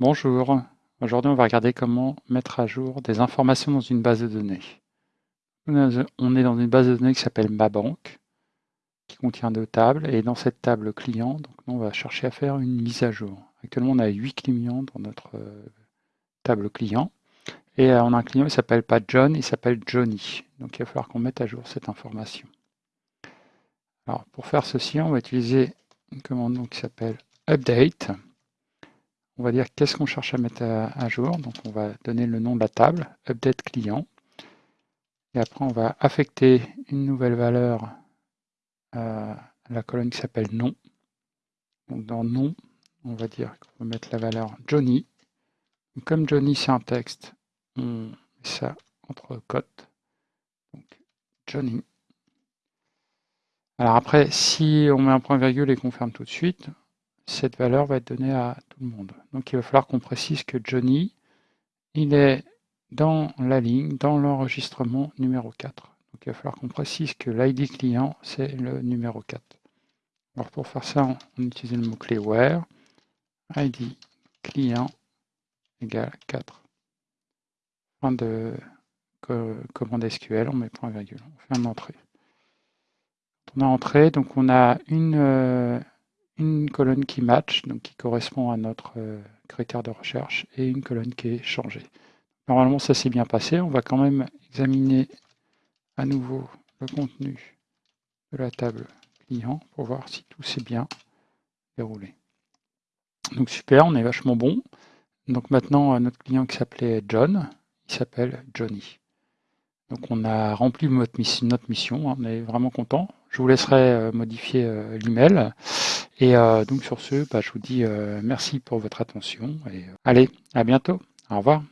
Bonjour, aujourd'hui on va regarder comment mettre à jour des informations dans une base de données. On est dans une base de données qui s'appelle Ma Banque, qui contient deux tables, et dans cette table client, donc on va chercher à faire une mise à jour. Actuellement on a 8 clients dans notre euh, table client, et euh, on a un client qui s'appelle pas John, il s'appelle Johnny. Donc il va falloir qu'on mette à jour cette information. Alors pour faire ceci, on va utiliser une commande qui s'appelle update on va dire qu'est-ce qu'on cherche à mettre à, jour. Donc on va donner le nom de la table, update client. Et après on va affecter une nouvelle valeur à la colonne qui s'appelle nom. Dans nom, on va dire qu'on va mettre la valeur Johnny. comme Johnny c'est un texte, on met ça entre cotes. Donc Johnny. Alors après, si on met un point virgule et qu'on ferme tout de suite, cette valeur va être donnée à tout le monde. Donc il va falloir qu'on précise que Johnny, il est dans la ligne, dans l'enregistrement numéro 4. Donc il va falloir qu'on précise que l'ID client, c'est le numéro 4. Alors pour faire ça, on utilise le mot-clé where, ID client égale 4. Fin de commande SQL, on met point virgule, on fait un entrée. On a entré, donc on a une, euh, une colonne qui match, donc qui correspond à notre euh, critère de recherche, et une colonne qui est changée. Normalement, ça s'est bien passé. On va quand même examiner à nouveau le contenu de la table client pour voir si tout s'est bien déroulé. Donc super, on est vachement bon. Donc maintenant, euh, notre client qui s'appelait John, il s'appelle Johnny. Donc on a rempli notre mission, on est vraiment content. Je vous laisserai euh, modifier l'email. Et euh, donc sur ce, bah, je vous dis euh, merci pour votre attention et euh, allez, à bientôt. Au revoir.